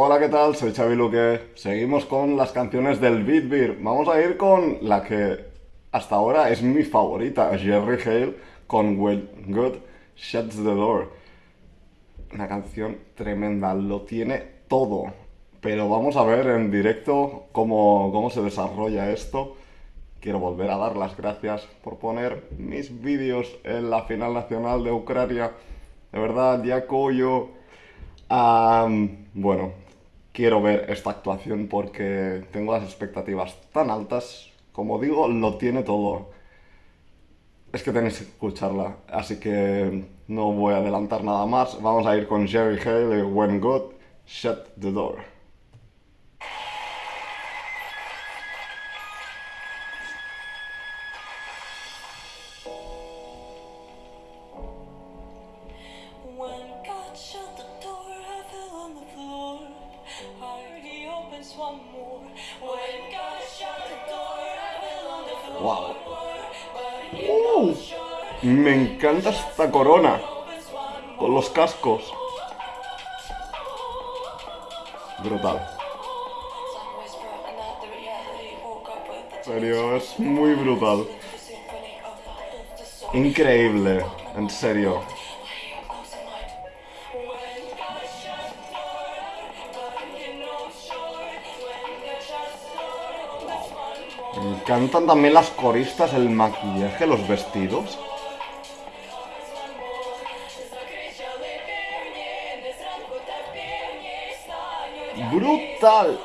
Hola, ¿qué tal? Soy Xavi Luque. Seguimos con las canciones del Beat Beer. Vamos a ir con la que hasta ahora es mi favorita, Jerry Hale con When God Shuts the Door. Una canción tremenda, lo tiene todo. Pero vamos a ver en directo cómo, cómo se desarrolla esto. Quiero volver a dar las gracias por poner mis vídeos en la final nacional de Ucrania. De verdad, ya yo bueno, quiero ver esta actuación porque tengo las expectativas tan altas. Como digo, lo tiene todo. Es que tenéis que escucharla, así que no voy a adelantar nada más. Vamos a ir con Jerry Hale When God Shut the Door. Wow. Uh, me encanta esta corona. Con los cascos. Brutal. Serio, es muy brutal. Increíble, en serio. Me encantan también las coristas, el maquillaje, los vestidos. ¡Brutal!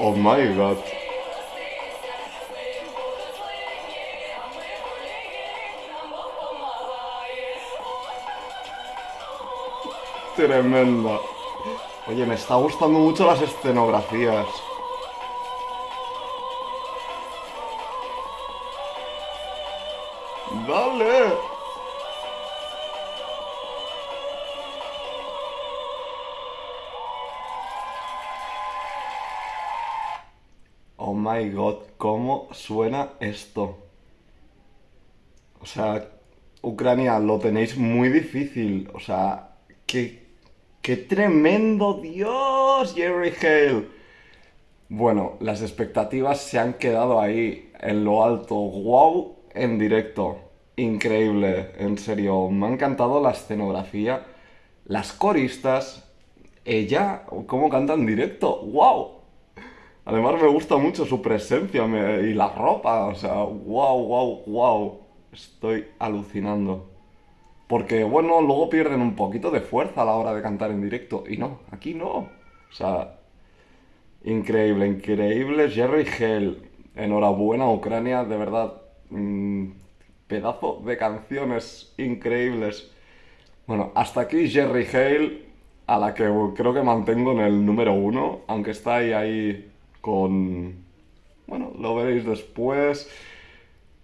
Oh my god. Tremenda. Oye, me está gustando mucho las escenografías. ¡Dale! Oh my god, ¿cómo suena esto? O sea, Ucrania, lo tenéis muy difícil. O sea, ¿qué, ¡Qué tremendo! ¡Dios! Jerry Hale. Bueno, las expectativas se han quedado ahí, en lo alto. ¡Wow! En directo. Increíble, en serio. Me ha encantado la escenografía, las coristas, ella, cómo canta en directo. ¡Wow! Además me gusta mucho su presencia y la ropa. O sea, wow, wow, wow. Estoy alucinando. Porque, bueno, luego pierden un poquito de fuerza a la hora de cantar en directo. Y no, aquí no. O sea, increíble, increíble. Jerry Hale, enhorabuena Ucrania, de verdad. Mm, pedazo de canciones increíbles. Bueno, hasta aquí Jerry Hale, a la que creo que mantengo en el número uno, aunque está ahí con... Bueno, lo veréis después.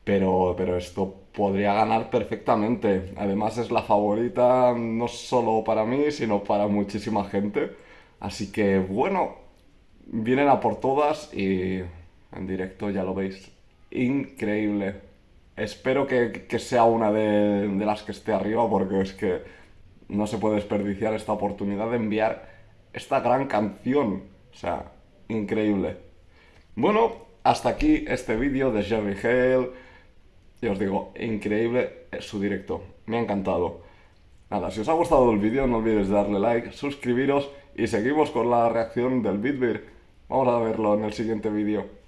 Pero, pero esto podría ganar perfectamente. Además es la favorita no solo para mí, sino para muchísima gente. Así que bueno, vienen a por todas y en directo ya lo veis. Increíble. Espero que, sea una de, de las que esté arriba porque es que no se puede desperdiciar esta oportunidad de enviar esta gran canción. O sea, increíble. Bueno, hasta aquí este vídeo de Jerry Hale y os digo, increíble su directo. Me ha encantado. Nada, si os ha gustado el vídeo no olvidéis darle like, suscribiros y seguimos con la reacción del Bitbeer. Vamos a verlo en el siguiente vídeo.